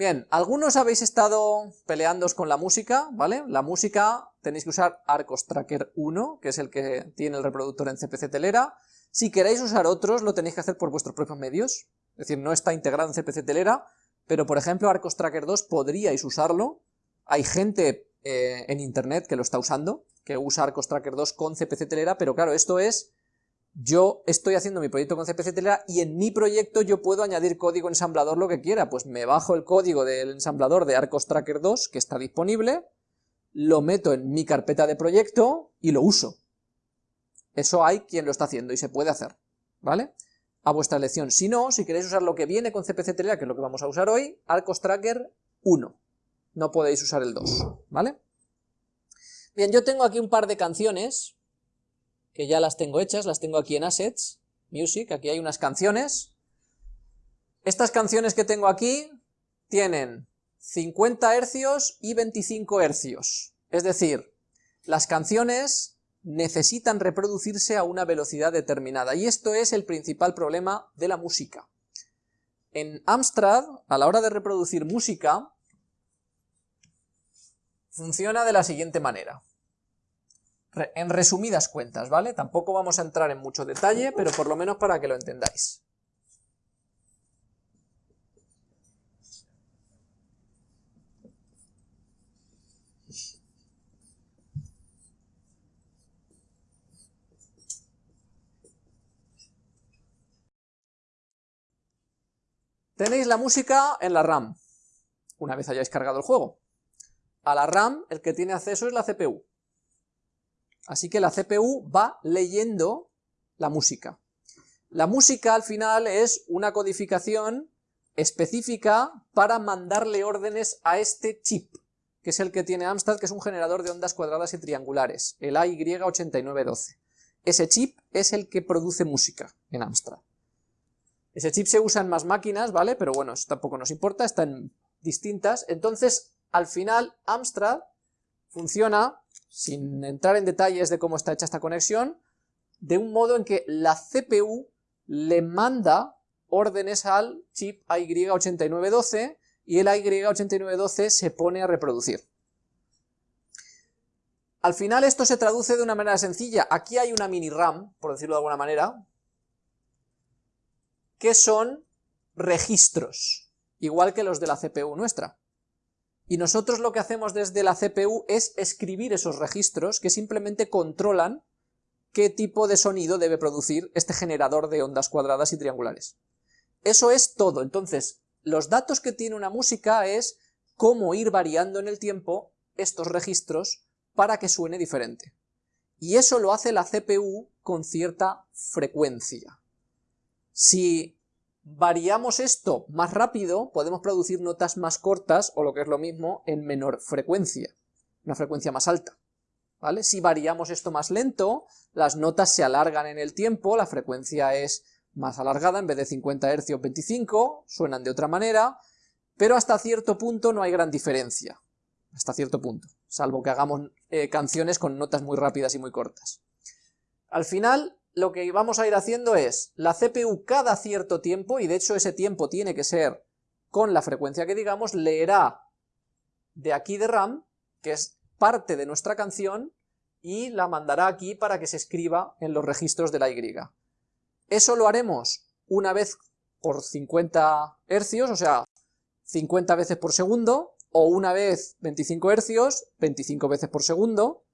Bien, algunos habéis estado peleándoos con la música, ¿vale? La música tenéis que usar Arcos Tracker 1, que es el que tiene el reproductor en CPC Telera. Si queréis usar otros, lo tenéis que hacer por vuestros propios medios, es decir, no está integrado en CPC Telera, pero por ejemplo Arcos Tracker 2 podríais usarlo, hay gente eh, en internet que lo está usando, que usa Arcos Tracker 2 con CPC Telera, pero claro, esto es yo estoy haciendo mi proyecto con CPC y en mi proyecto yo puedo añadir código ensamblador lo que quiera, pues me bajo el código del ensamblador de Arcos Tracker 2 que está disponible, lo meto en mi carpeta de proyecto y lo uso. Eso hay quien lo está haciendo y se puede hacer, ¿vale? A vuestra elección. Si no, si queréis usar lo que viene con CPC Telera, que es lo que vamos a usar hoy, Arcos Tracker 1. No podéis usar el 2, ¿vale? Bien, yo tengo aquí un par de canciones, que ya las tengo hechas, las tengo aquí en Assets, Music, aquí hay unas canciones. Estas canciones que tengo aquí tienen 50 hercios y 25 hercios, es decir, las canciones necesitan reproducirse a una velocidad determinada, y esto es el principal problema de la música. En Amstrad, a la hora de reproducir música, funciona de la siguiente manera en resumidas cuentas, ¿vale? Tampoco vamos a entrar en mucho detalle, pero por lo menos para que lo entendáis. Tenéis la música en la RAM, una vez hayáis cargado el juego. A la RAM el que tiene acceso es la CPU. Así que la CPU va leyendo la música. La música al final es una codificación específica para mandarle órdenes a este chip, que es el que tiene Amstrad, que es un generador de ondas cuadradas y triangulares, el AY8912. Ese chip es el que produce música en Amstrad. Ese chip se usa en más máquinas, ¿vale? Pero bueno, tampoco nos importa, están distintas. Entonces, al final, Amstrad funciona sin entrar en detalles de cómo está hecha esta conexión, de un modo en que la CPU le manda órdenes al chip AY8912 y el AY8912 se pone a reproducir. Al final esto se traduce de una manera sencilla. Aquí hay una mini RAM, por decirlo de alguna manera, que son registros, igual que los de la CPU nuestra. Y nosotros lo que hacemos desde la CPU es escribir esos registros que simplemente controlan qué tipo de sonido debe producir este generador de ondas cuadradas y triangulares. Eso es todo, entonces los datos que tiene una música es cómo ir variando en el tiempo estos registros para que suene diferente. Y eso lo hace la CPU con cierta frecuencia. Si variamos esto más rápido, podemos producir notas más cortas, o lo que es lo mismo, en menor frecuencia, una frecuencia más alta. ¿Vale? Si variamos esto más lento, las notas se alargan en el tiempo, la frecuencia es más alargada, en vez de 50 Hz 25, suenan de otra manera, pero hasta cierto punto no hay gran diferencia, hasta cierto punto, salvo que hagamos eh, canciones con notas muy rápidas y muy cortas. Al final, lo que vamos a ir haciendo es, la CPU cada cierto tiempo, y de hecho ese tiempo tiene que ser con la frecuencia que digamos, leerá de aquí de RAM, que es parte de nuestra canción, y la mandará aquí para que se escriba en los registros de la Y. Eso lo haremos una vez por 50 hercios, o sea, 50 veces por segundo, o una vez 25 hercios, 25 veces por segundo,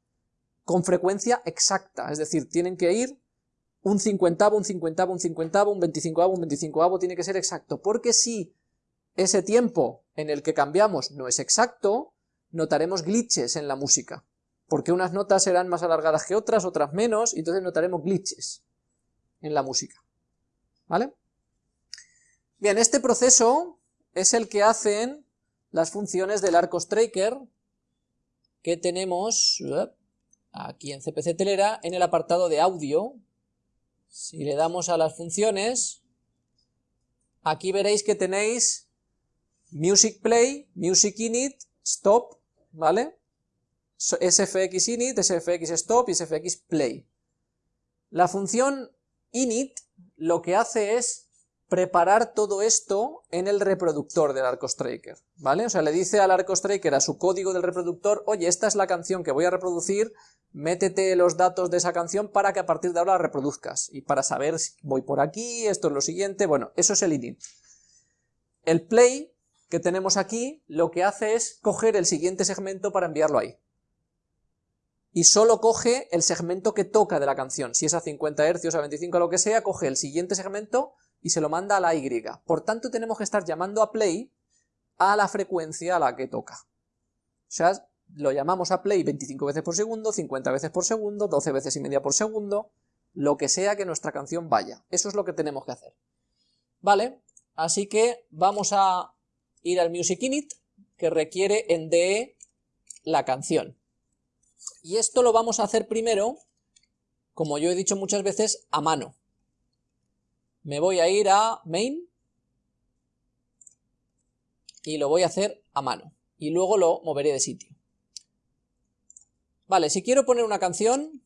con frecuencia exacta, es decir, tienen que ir un cincuentavo, un cincuentavo, un cincuentavo, un veinticincoavo, un veinticincoavo, tiene que ser exacto, porque si ese tiempo en el que cambiamos no es exacto, notaremos glitches en la música, porque unas notas serán más alargadas que otras, otras menos, y entonces notaremos glitches en la música, ¿vale? Bien, este proceso es el que hacen las funciones del Arcos Tracker que tenemos aquí en CPC Telera en el apartado de audio, si le damos a las funciones, aquí veréis que tenéis music play, music init, stop, ¿vale? sfx init, sfx stop y sfx play. La función init lo que hace es preparar todo esto en el reproductor del ArcoStraker, ¿vale? O sea, le dice al ArcoStraker a su código del reproductor, oye, esta es la canción que voy a reproducir, métete los datos de esa canción para que a partir de ahora la reproduzcas, y para saber si voy por aquí, esto es lo siguiente, bueno, eso es el init. El play que tenemos aquí lo que hace es coger el siguiente segmento para enviarlo ahí. Y solo coge el segmento que toca de la canción, si es a 50 Hz, a 25, lo que sea, coge el siguiente segmento y se lo manda a la Y. Por tanto, tenemos que estar llamando a play a la frecuencia a la que toca. O sea, lo llamamos a play 25 veces por segundo, 50 veces por segundo, 12 veces y media por segundo, lo que sea que nuestra canción vaya. Eso es lo que tenemos que hacer. ¿Vale? Así que vamos a ir al Music Init, que requiere en DE la canción. Y esto lo vamos a hacer primero, como yo he dicho muchas veces, a mano. Me voy a ir a main y lo voy a hacer a mano. Y luego lo moveré de sitio. Vale, si quiero poner una canción,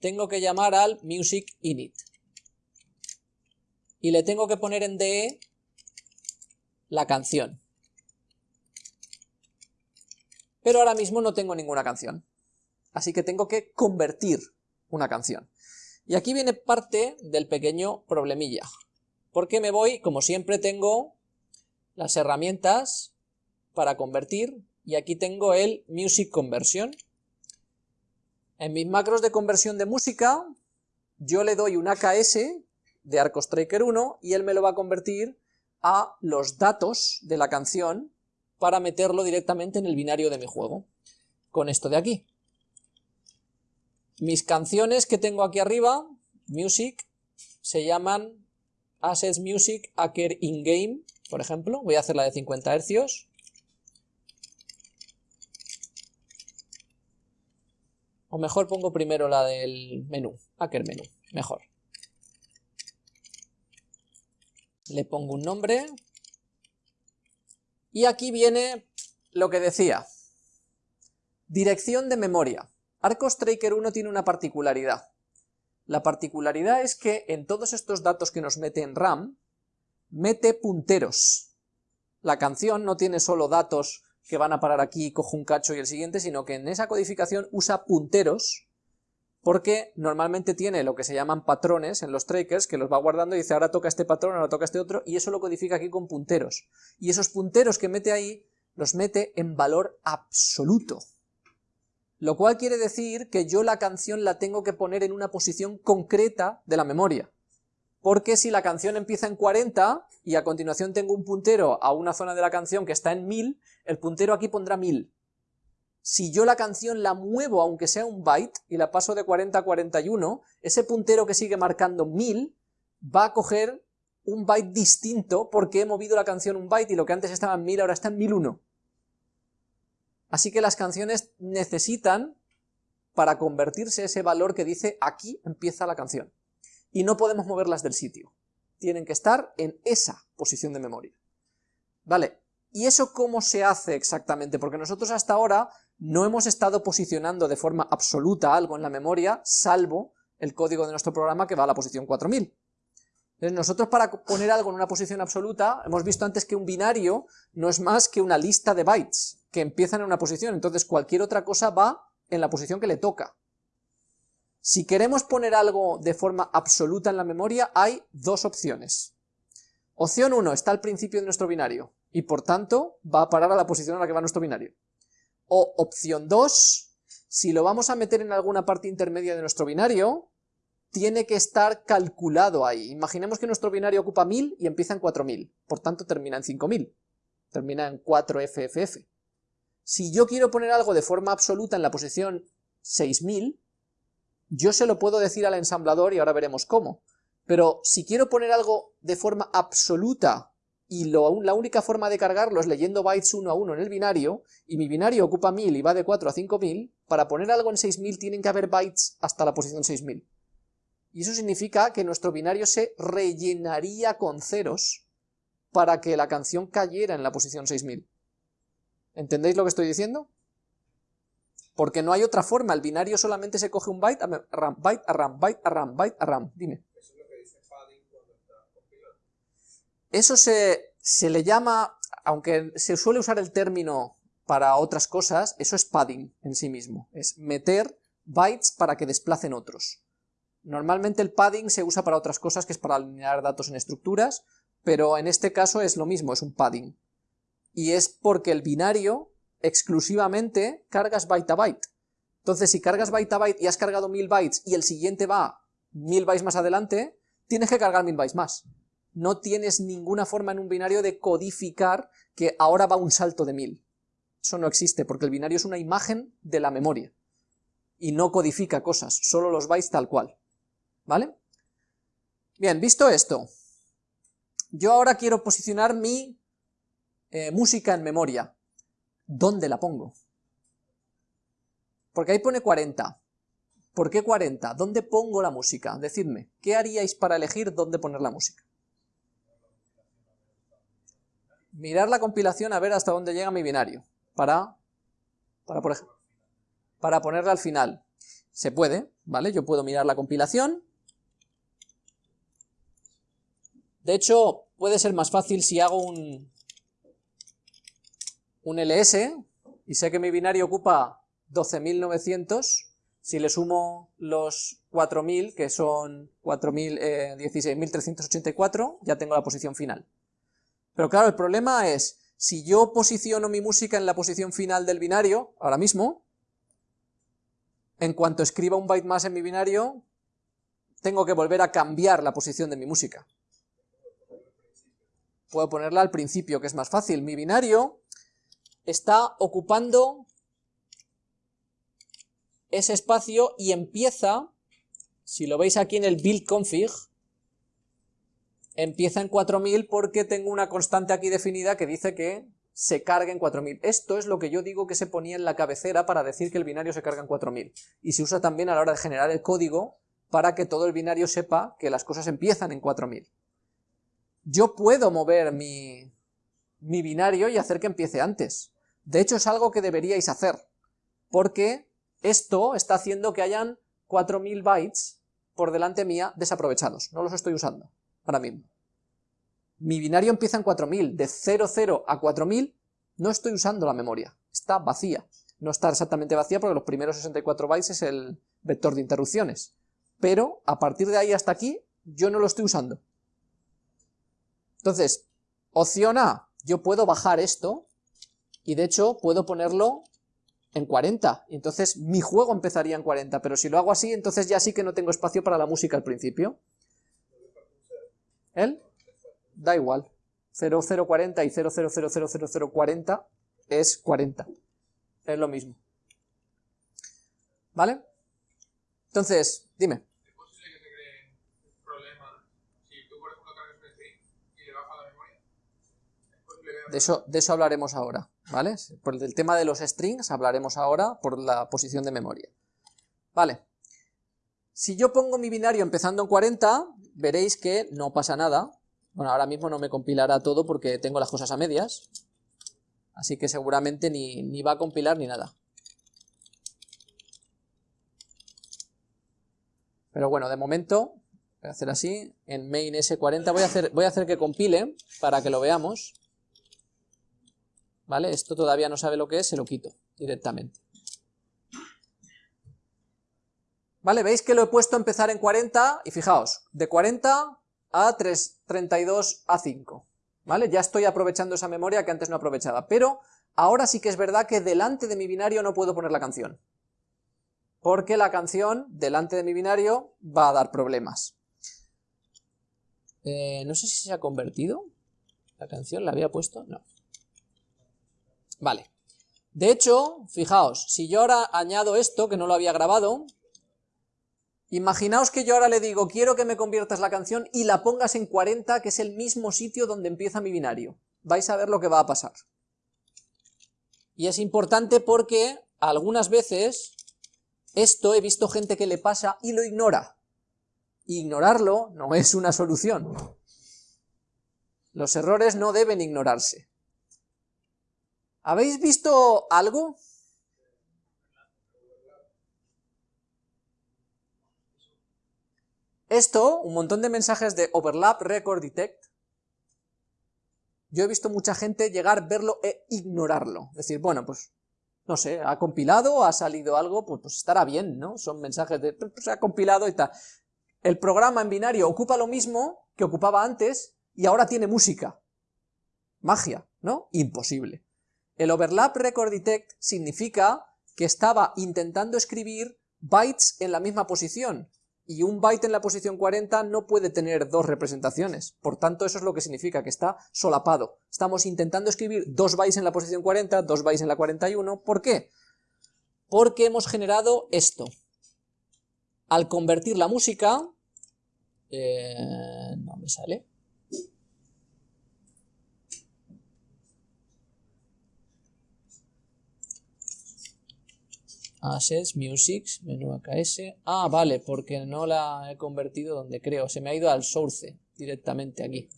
tengo que llamar al music init. Y le tengo que poner en DE la canción. Pero ahora mismo no tengo ninguna canción. Así que tengo que convertir una canción. Y aquí viene parte del pequeño problemilla. Porque me voy, como siempre tengo las herramientas para convertir, y aquí tengo el Music Conversion. En mis macros de conversión de música, yo le doy un AKS de ArcoStraker 1 y él me lo va a convertir a los datos de la canción para meterlo directamente en el binario de mi juego, con esto de aquí. Mis canciones que tengo aquí arriba, music, se llaman assets music acker in-game, por ejemplo, voy a hacer la de 50 Hz. O mejor pongo primero la del menú, hacker menú, mejor. le pongo un nombre, y aquí viene lo que decía, dirección de memoria. Arcos Tracker 1 tiene una particularidad. La particularidad es que en todos estos datos que nos mete en RAM, mete punteros. La canción no tiene solo datos que van a parar aquí, cojo un cacho y el siguiente, sino que en esa codificación usa punteros porque normalmente tiene lo que se llaman patrones en los trackers, que los va guardando y dice ahora toca este patrón, ahora toca este otro, y eso lo codifica aquí con punteros. Y esos punteros que mete ahí, los mete en valor absoluto. Lo cual quiere decir que yo la canción la tengo que poner en una posición concreta de la memoria. Porque si la canción empieza en 40 y a continuación tengo un puntero a una zona de la canción que está en 1000, el puntero aquí pondrá 1000 si yo la canción la muevo aunque sea un byte y la paso de 40 a 41, ese puntero que sigue marcando 1000 va a coger un byte distinto porque he movido la canción un byte y lo que antes estaba en 1000 ahora está en 1001. Así que las canciones necesitan, para convertirse ese valor que dice aquí empieza la canción. Y no podemos moverlas del sitio. Tienen que estar en esa posición de memoria. Vale, ¿y eso cómo se hace exactamente? Porque nosotros hasta ahora no hemos estado posicionando de forma absoluta algo en la memoria, salvo el código de nuestro programa que va a la posición 4000. Entonces nosotros para poner algo en una posición absoluta, hemos visto antes que un binario no es más que una lista de bytes que empiezan en una posición, entonces cualquier otra cosa va en la posición que le toca. Si queremos poner algo de forma absoluta en la memoria, hay dos opciones. Opción 1 está al principio de nuestro binario, y por tanto va a parar a la posición a la que va nuestro binario. O opción 2, si lo vamos a meter en alguna parte intermedia de nuestro binario, tiene que estar calculado ahí. Imaginemos que nuestro binario ocupa 1000 y empieza en 4000, por tanto termina en 5000, termina en 4FFF. Si yo quiero poner algo de forma absoluta en la posición 6000, yo se lo puedo decir al ensamblador y ahora veremos cómo. Pero si quiero poner algo de forma absoluta y la única forma de cargarlo es leyendo bytes uno a uno en el binario, y mi binario ocupa 1000 y va de 4 a 5000, para poner algo en 6000 tienen que haber bytes hasta la posición 6000. Y eso significa que nuestro binario se rellenaría con ceros para que la canción cayera en la posición 6000. ¿Entendéis lo que estoy diciendo? Porque no hay otra forma, el binario solamente se coge un byte a RAM, byte a RAM, byte a RAM, byte a RAM. Dime. Eso se, se le llama, aunque se suele usar el término para otras cosas, eso es padding en sí mismo, es meter bytes para que desplacen otros. Normalmente el padding se usa para otras cosas, que es para alinear datos en estructuras, pero en este caso es lo mismo, es un padding. Y es porque el binario exclusivamente cargas byte a byte. Entonces si cargas byte a byte y has cargado 1000 bytes y el siguiente va 1000 bytes más adelante, tienes que cargar 1000 bytes más. No tienes ninguna forma en un binario de codificar que ahora va un salto de 1000. Eso no existe, porque el binario es una imagen de la memoria. Y no codifica cosas, solo los bytes tal cual. ¿vale? Bien, visto esto, yo ahora quiero posicionar mi eh, música en memoria. ¿Dónde la pongo? Porque ahí pone 40. ¿Por qué 40? ¿Dónde pongo la música? Decidme, ¿qué haríais para elegir dónde poner la música? Mirar la compilación a ver hasta dónde llega mi binario. Para, para, por para ponerla al final. Se puede, ¿vale? Yo puedo mirar la compilación De hecho, puede ser más fácil si hago un, un ls, y sé que mi binario ocupa 12.900, si le sumo los 4.000, que son 16.384, eh, ya tengo la posición final. Pero claro, el problema es, si yo posiciono mi música en la posición final del binario, ahora mismo, en cuanto escriba un byte más en mi binario, tengo que volver a cambiar la posición de mi música puedo ponerla al principio, que es más fácil. Mi binario está ocupando ese espacio y empieza, si lo veis aquí en el build config, empieza en 4000 porque tengo una constante aquí definida que dice que se carga en 4000. Esto es lo que yo digo que se ponía en la cabecera para decir que el binario se carga en 4000. Y se usa también a la hora de generar el código para que todo el binario sepa que las cosas empiezan en 4000 yo puedo mover mi, binario y hacer que empiece antes. De hecho, es algo que deberíais hacer, porque esto está haciendo que hayan 4000 bytes por delante mía desaprovechados. No los estoy usando ahora mismo. Mi binario empieza en 4000, de 00 a 4000 no estoy usando la memoria, está vacía. No está exactamente vacía porque los primeros 64 bytes es el vector de interrupciones. Pero a partir de ahí hasta aquí yo no lo estoy usando. Entonces, opción A, yo puedo bajar esto, y de hecho puedo ponerlo en 40, entonces mi juego empezaría en 40, pero si lo hago así, entonces ya sí que no tengo espacio para la música al principio. ¿El? Da igual. 0040 y 00000040 es 40. Es lo mismo. ¿Vale? Entonces, dime. De eso, de eso hablaremos ahora, Por el tema de los strings hablaremos ahora por la posición de memoria. Vale. Si yo pongo mi binario empezando en 40, veréis que no pasa nada. Bueno, ahora mismo no me compilará todo porque tengo las cosas a medias. Así que seguramente ni, ni va a compilar ni nada. Pero bueno, de momento, voy a hacer así, en main s40 voy a hacer, voy a hacer que compile para que lo veamos. ¿Vale? Esto todavía no sabe lo que es, se lo quito directamente. ¿Vale? Veis que lo he puesto a empezar en 40 y fijaos, de 40 a 3, 32 a 5, ¿vale? Ya estoy aprovechando esa memoria que antes no aprovechaba, pero ahora sí que es verdad que delante de mi binario no puedo poner la canción, porque la canción delante de mi binario va a dar problemas. Eh, no sé si se ha convertido la canción, ¿la había puesto? No. Vale. De hecho, fijaos, si yo ahora añado esto, que no lo había grabado, imaginaos que yo ahora le digo, quiero que me conviertas la canción y la pongas en 40, que es el mismo sitio donde empieza mi binario. Vais a ver lo que va a pasar. Y es importante porque algunas veces esto he visto gente que le pasa y lo ignora. Ignorarlo no es una solución. Los errores no deben ignorarse. ¿Habéis visto algo? Esto, un montón de mensajes de overlap record detect, Yo he visto mucha gente llegar, verlo e ignorarlo. Decir, bueno, pues, no sé, ha compilado, ha salido algo, pues, pues estará bien, ¿no? Son mensajes de, pues se ha compilado y tal. El programa en binario ocupa lo mismo que ocupaba antes y ahora tiene música. Magia, ¿no? Imposible. El overlap record detect significa que estaba intentando escribir bytes en la misma posición, y un byte en la posición 40 no puede tener dos representaciones, por tanto eso es lo que significa, que está solapado. Estamos intentando escribir dos bytes en la posición 40, dos bytes en la 41, ¿por qué? Porque hemos generado esto. Al convertir la música, eh, no me sale, Assets, Music, menú AKS. Ah, vale, porque no la he convertido donde creo. Se me ha ido al source directamente aquí.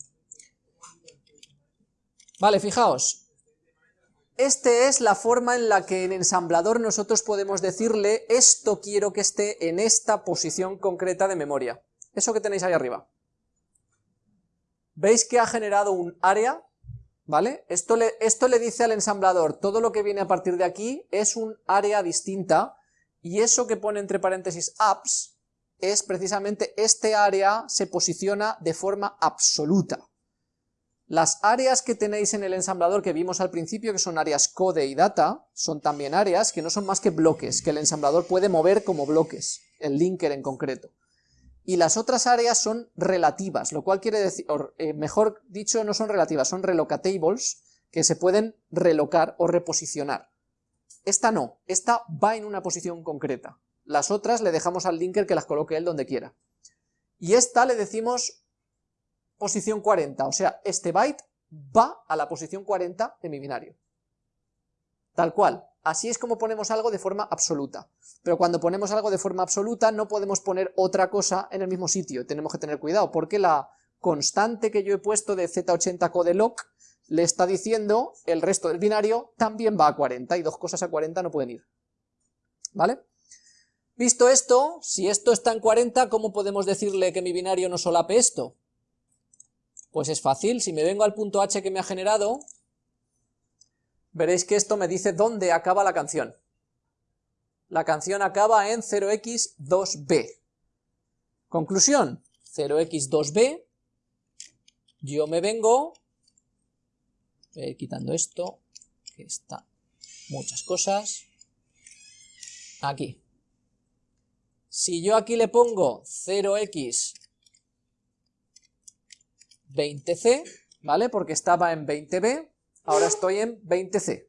Vale, fijaos. Esta es la forma en la que en ensamblador nosotros podemos decirle esto quiero que esté en esta posición concreta de memoria. Eso que tenéis ahí arriba. ¿Veis que ha generado un área ¿vale? Esto le, esto le dice al ensamblador, todo lo que viene a partir de aquí es un área distinta, y eso que pone entre paréntesis apps, es precisamente este área se posiciona de forma absoluta. Las áreas que tenéis en el ensamblador que vimos al principio, que son áreas code y data, son también áreas que no son más que bloques, que el ensamblador puede mover como bloques, el linker en concreto y las otras áreas son relativas, lo cual quiere decir, eh, mejor dicho, no son relativas, son relocatables, que se pueden relocar o reposicionar. Esta no, esta va en una posición concreta. Las otras le dejamos al linker que las coloque él donde quiera. Y esta le decimos posición 40, o sea, este byte va a la posición 40 de mi binario. Tal cual. Así es como ponemos algo de forma absoluta. Pero cuando ponemos algo de forma absoluta no podemos poner otra cosa en el mismo sitio. Tenemos que tener cuidado porque la constante que yo he puesto de z80 codeloc le está diciendo el resto del binario también va a 40 y dos cosas a 40 no pueden ir. ¿Vale? Visto esto, si esto está en 40, ¿cómo podemos decirle que mi binario no solape esto? Pues es fácil, si me vengo al punto h que me ha generado, veréis que esto me dice dónde acaba la canción. La canción acaba en 0x2b. Conclusión, 0x2b, yo me vengo, voy quitando esto, que está muchas cosas, aquí. Si yo aquí le pongo 0x 20c, ¿vale? Porque estaba en 20b, ahora estoy en 20C.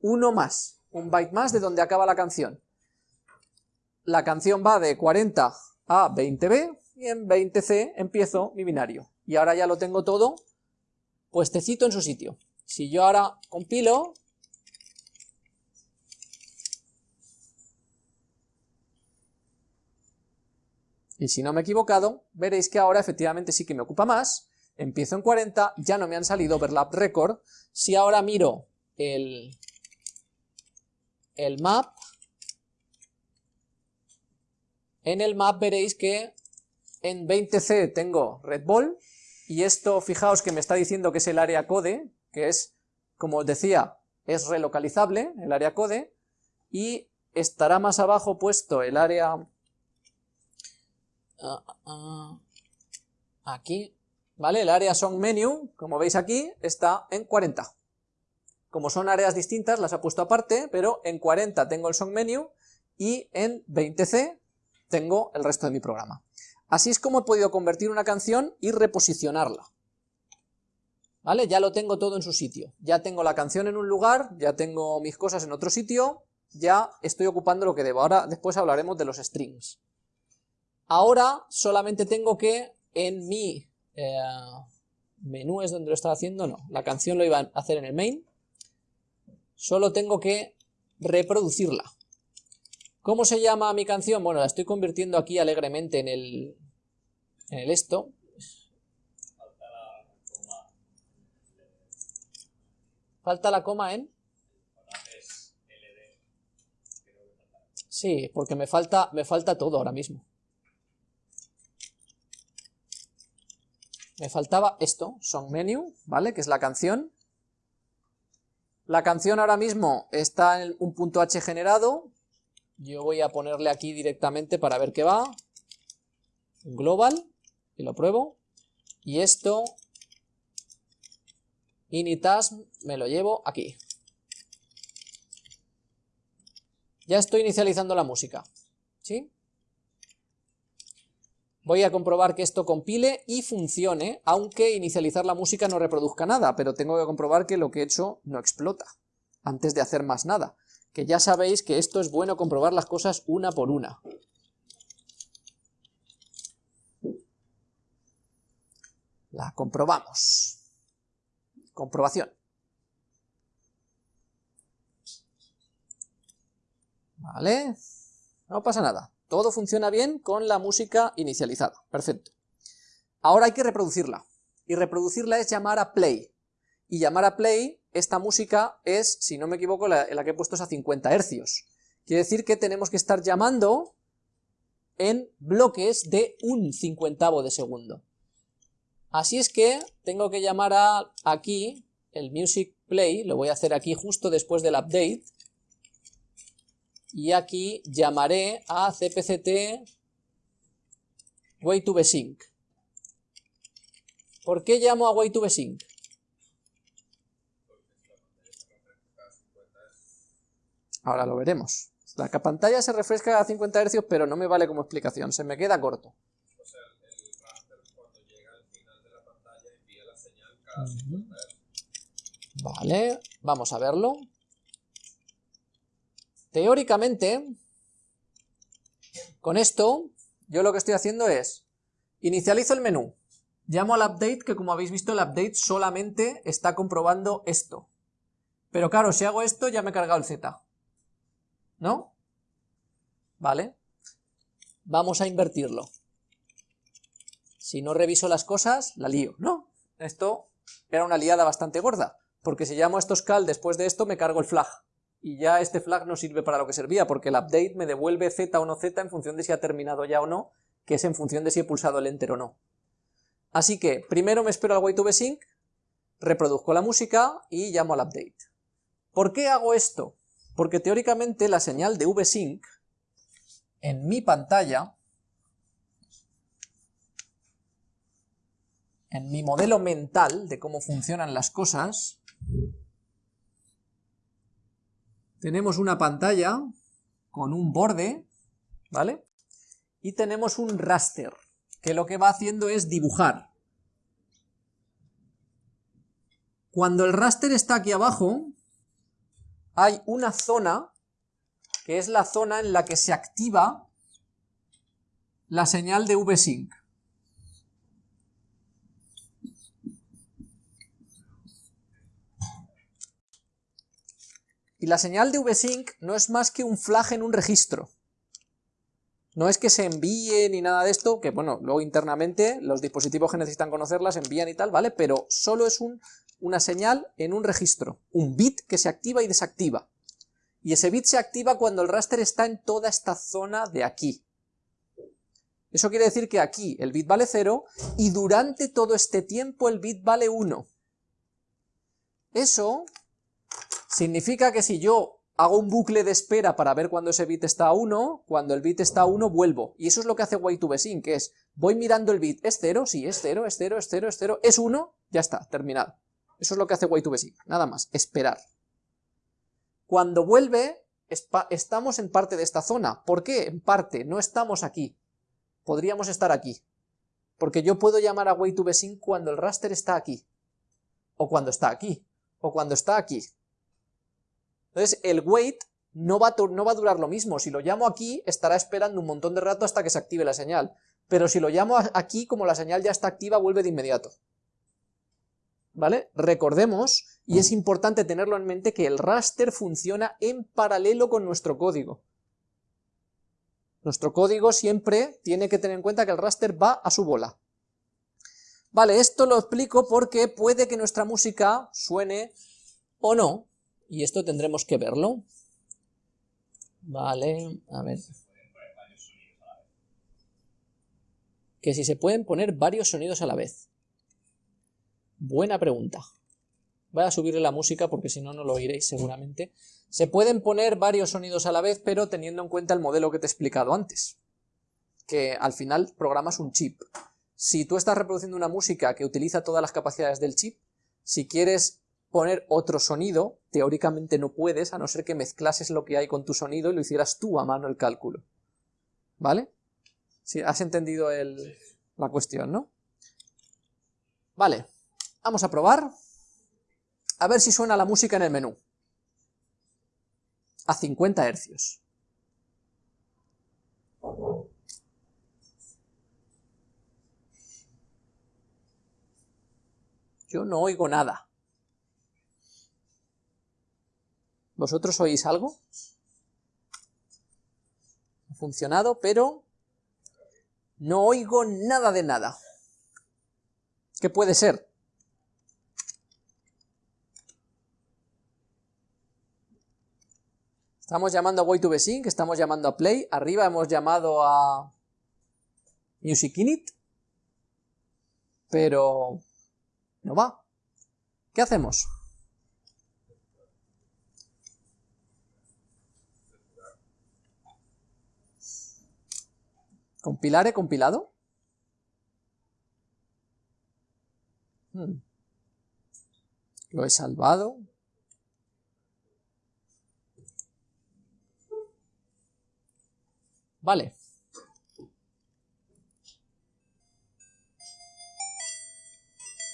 Uno más, un byte más de donde acaba la canción. La canción va de 40 a 20B y en 20C empiezo mi binario. Y ahora ya lo tengo todo puestecito en su sitio. Si yo ahora compilo, y si no me he equivocado, veréis que ahora efectivamente sí que me ocupa más, empiezo en 40, ya no me han salido overlap record, si ahora miro el, el map, en el map veréis que en 20C tengo red ball, y esto fijaos que me está diciendo que es el área code, que es, como os decía, es relocalizable, el área code, y estará más abajo puesto el área... Ah, ah, aquí, ¿vale? El área song menu, como veis aquí, está en 40. Como son áreas distintas, las ha puesto aparte, pero en 40 tengo el song menu y en 20C tengo el resto de mi programa. Así es como he podido convertir una canción y reposicionarla. ¿Vale? Ya lo tengo todo en su sitio. Ya tengo la canción en un lugar, ya tengo mis cosas en otro sitio, ya estoy ocupando lo que debo. Ahora después hablaremos de los strings. Ahora solamente tengo que en mi eh, menú es donde lo estaba haciendo, no, la canción lo iba a hacer en el main, solo tengo que reproducirla. ¿Cómo se llama mi canción? Bueno, la estoy convirtiendo aquí alegremente en el, en el esto. Falta la coma en... Sí, porque me falta, me falta todo ahora mismo. Me faltaba esto, song menu, ¿vale? Que es la canción. La canción ahora mismo está en un punto H generado, yo voy a ponerle aquí directamente para ver qué va, global, y lo pruebo, y esto, initas, me lo llevo aquí. Ya estoy inicializando la música, ¿sí? Voy a comprobar que esto compile y funcione, aunque inicializar la música no reproduzca nada, pero tengo que comprobar que lo que he hecho no explota, antes de hacer más nada. Que ya sabéis que esto es bueno comprobar las cosas una por una. La comprobamos. Comprobación. Vale, no pasa nada. Todo funciona bien con la música inicializada. Perfecto. Ahora hay que reproducirla. Y reproducirla es llamar a play. Y llamar a play, esta música es, si no me equivoco, la, que he puesto es a 50 hercios. Quiere decir que tenemos que estar llamando en bloques de un cincuentavo de segundo. Así es que tengo que llamar a aquí el music play, lo voy a hacer aquí justo después del update, y aquí llamaré a cpct way to sync. ¿Por qué llamo a way to sync? Ahora lo veremos. La pantalla se refresca a 50 Hz, pero no me vale como explicación, se me queda corto. Vale, vamos a verlo. Teóricamente, con esto, yo lo que estoy haciendo es, inicializo el menú, llamo al update, que como habéis visto el update solamente está comprobando esto. Pero claro, si hago esto ya me he cargado el Z. ¿No? Vale. Vamos a invertirlo. Si no reviso las cosas, la lío, ¿no? Esto era una liada bastante gorda, porque si llamo a estos cal después de esto me cargo el flag y ya este flag no sirve para lo que servía, porque el update me devuelve z o no z en función de si ha terminado ya o no, que es en función de si he pulsado el enter o no. Así que primero me espero al wait to sync, reproduzco la música y llamo al update. ¿Por qué hago esto? Porque teóricamente la señal de vsync en mi pantalla, en mi modelo mental de cómo funcionan las cosas, tenemos una pantalla con un borde, ¿vale? Y tenemos un raster, que lo que va haciendo es dibujar. Cuando el raster está aquí abajo, hay una zona, que es la zona en la que se activa la señal de VSync. Y la señal de vsync no es más que un flag en un registro. No es que se envíe ni nada de esto, que bueno, luego internamente los dispositivos que necesitan conocerlas envían y tal, ¿vale? Pero solo es un, una señal en un registro, un bit que se activa y desactiva. Y ese bit se activa cuando el raster está en toda esta zona de aquí. Eso quiere decir que aquí el bit vale 0 y durante todo este tiempo el bit vale 1. Eso Significa que si yo hago un bucle de espera para ver cuando ese bit está a 1, cuando el bit está a 1 vuelvo. Y eso es lo que hace wait to sync, que es, voy mirando el bit, ¿es 0? Sí, es 0, es 0, es 0, es 0, es 1, ya está, terminado. Eso es lo que hace wait to sync, nada más, esperar. Cuando vuelve, estamos en parte de esta zona. ¿Por qué? En parte, no estamos aquí. Podríamos estar aquí. Porque yo puedo llamar a wait to sync cuando el raster está aquí. O cuando está aquí. O cuando está aquí. Entonces el wait no va, a, durar lo mismo, si lo llamo aquí estará esperando un montón de rato hasta que se active la señal, pero si lo llamo aquí como la señal ya está activa vuelve de inmediato. ¿Vale? Recordemos, y es importante tenerlo en mente, que el raster funciona en paralelo con nuestro código. Nuestro código siempre tiene que tener en cuenta que el raster va a su bola. Vale, esto lo explico porque puede que nuestra música suene o no, y esto tendremos que verlo. Vale, a ver. Que si se pueden poner varios sonidos a la vez. Buena pregunta. Voy a subirle la música porque si no, no lo oiréis seguramente. Se pueden poner varios sonidos a la vez, pero teniendo en cuenta el modelo que te he explicado antes. Que al final programas un chip. Si tú estás reproduciendo una música que utiliza todas las capacidades del chip, si quieres poner otro sonido, teóricamente no puedes, a no ser que mezclases lo que hay con tu sonido y lo hicieras tú a mano el cálculo. ¿Vale? Si has entendido la cuestión, ¿no? Vale, vamos a probar. A ver si suena la música en el menú. A 50 hercios. Yo no oigo nada. ¿Vosotros oís algo? Ha funcionado, pero no oigo nada de nada. ¿Qué puede ser? Estamos llamando a way to sync, estamos llamando a play, arriba hemos llamado a music init, pero no va. ¿Qué hacemos? ¿Compilar he compilado? Hmm. Lo he salvado. Vale.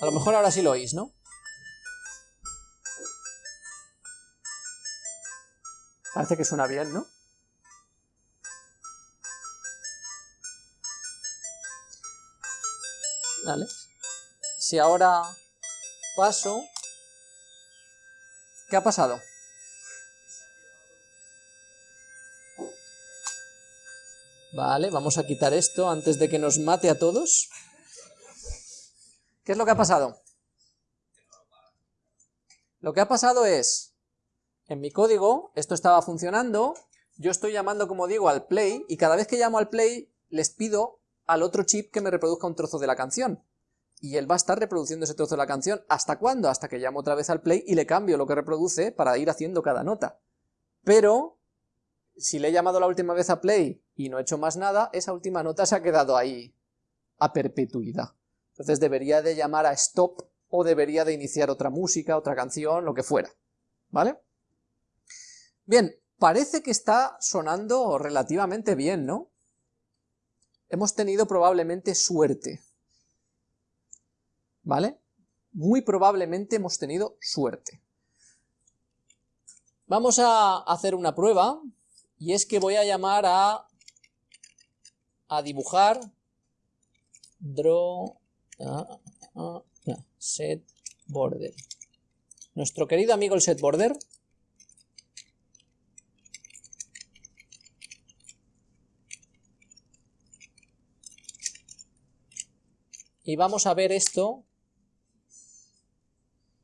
A lo mejor ahora sí lo oís, ¿no? Parece que suena bien, ¿no? Vale. Si ahora paso... ¿Qué ha pasado? Vale, vamos a quitar esto antes de que nos mate a todos. ¿Qué es lo que ha pasado? Lo que ha pasado es, en mi código, esto estaba funcionando, yo estoy llamando, como digo, al play, y cada vez que llamo al play, les pido al otro chip que me reproduzca un trozo de la canción. Y él va a estar reproduciendo ese trozo de la canción. ¿Hasta cuándo? Hasta que llamo otra vez al play y le cambio lo que reproduce para ir haciendo cada nota. Pero, si le he llamado la última vez a play y no he hecho más nada, esa última nota se ha quedado ahí a perpetuidad. Entonces debería de llamar a stop o debería de iniciar otra música, otra canción, lo que fuera. ¿Vale? Bien, parece que está sonando relativamente bien, ¿no? Hemos tenido probablemente suerte. ¿Vale? Muy probablemente hemos tenido suerte. Vamos a hacer una prueba, y es que voy a llamar a, a dibujar draw set border. Nuestro querido amigo el set border Y vamos a ver esto,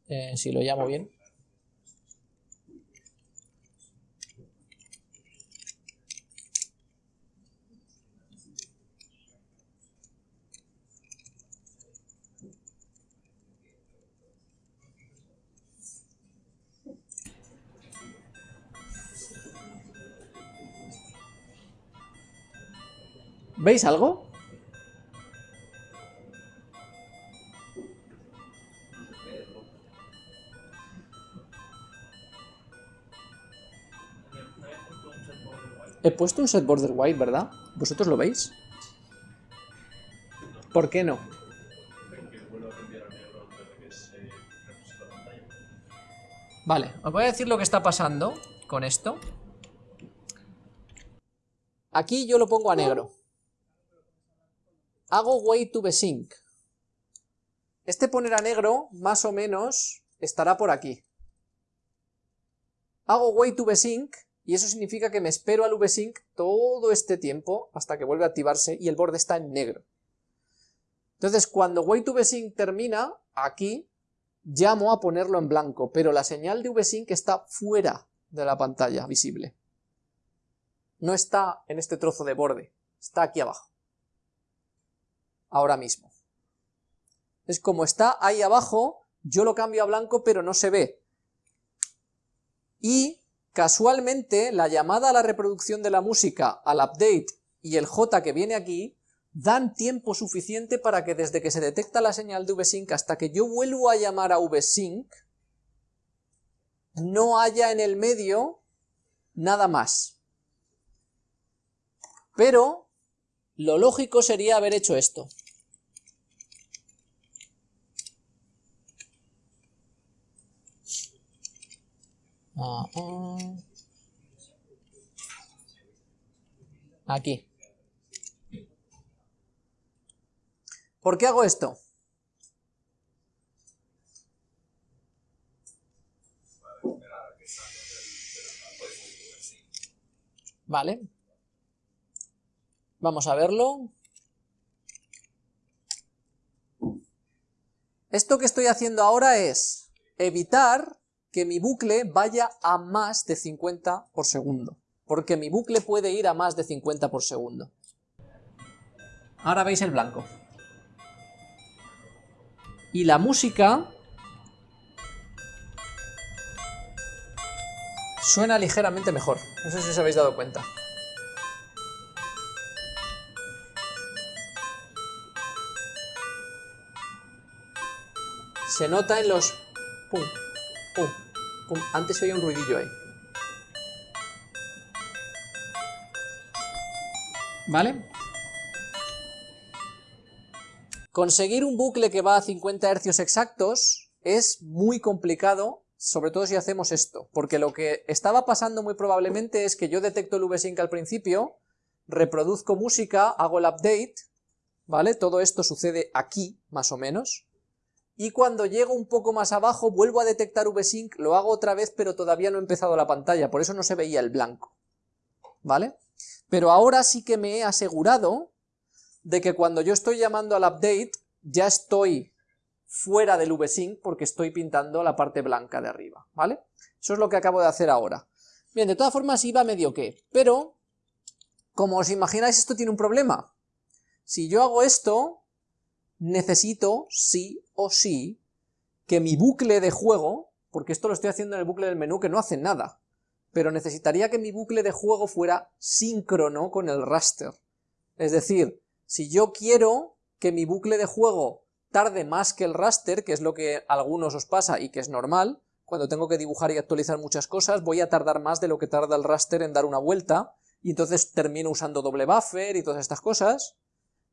eh, si lo llamo bien. ¿Veis algo? He puesto un set border white, ¿verdad? ¿Vosotros lo veis? ¿Por qué no? Vale, os voy a decir lo que está pasando con esto. Aquí yo lo pongo a negro. Hago way to sync. Este poner a negro, más o menos, estará por aquí. Hago way to sync y eso significa que me espero al vsync todo este tiempo hasta que vuelve a activarse y el borde está en negro. Entonces cuando wait vsync termina, aquí llamo a ponerlo en blanco, pero la señal de vsync está fuera de la pantalla visible. No está en este trozo de borde, está aquí abajo. Ahora mismo. Es como está ahí abajo, yo lo cambio a blanco pero no se ve. Y casualmente la llamada a la reproducción de la música, al update y el J que viene aquí, dan tiempo suficiente para que desde que se detecta la señal de VSync hasta que yo vuelvo a llamar a VSync, no haya en el medio nada más. Pero lo lógico sería haber hecho esto. Ah, ah. Aquí. ¿Por qué hago esto? Vale. Vamos a verlo. Esto que estoy haciendo ahora es evitar que mi bucle vaya a más de 50 por segundo, porque mi bucle puede ir a más de 50 por segundo. Ahora veis el blanco. Y la música suena ligeramente mejor, no sé si os habéis dado cuenta. Se nota en los... Pum, pum. Antes se oía un ruidillo ahí. ¿Vale? Conseguir un bucle que va a 50 Hz exactos es muy complicado, sobre todo si hacemos esto, porque lo que estaba pasando muy probablemente es que yo detecto el VSync al principio, reproduzco música, hago el update, ¿vale? Todo esto sucede aquí, más o menos, y cuando llego un poco más abajo vuelvo a detectar VSync, lo hago otra vez, pero todavía no he empezado la pantalla, por eso no se veía el blanco, ¿vale? Pero ahora sí que me he asegurado de que cuando yo estoy llamando al update, ya estoy fuera del VSync porque estoy pintando la parte blanca de arriba, ¿vale? Eso es lo que acabo de hacer ahora. Bien, de todas formas iba medio que, pero, como os imagináis, esto tiene un problema. Si yo hago esto, necesito, sí o sí, que mi bucle de juego, porque esto lo estoy haciendo en el bucle del menú que no hace nada, pero necesitaría que mi bucle de juego fuera síncrono con el raster. Es decir, si yo quiero que mi bucle de juego tarde más que el raster, que es lo que a algunos os pasa y que es normal, cuando tengo que dibujar y actualizar muchas cosas, voy a tardar más de lo que tarda el raster en dar una vuelta, y entonces termino usando doble buffer y todas estas cosas,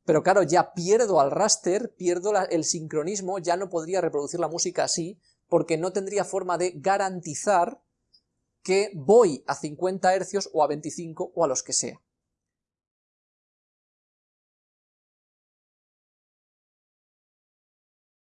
pero claro, ya pierdo al raster, pierdo el sincronismo, ya no podría reproducir la música así, porque no tendría forma de garantizar que voy a 50 Hz o a 25 o a los que sea.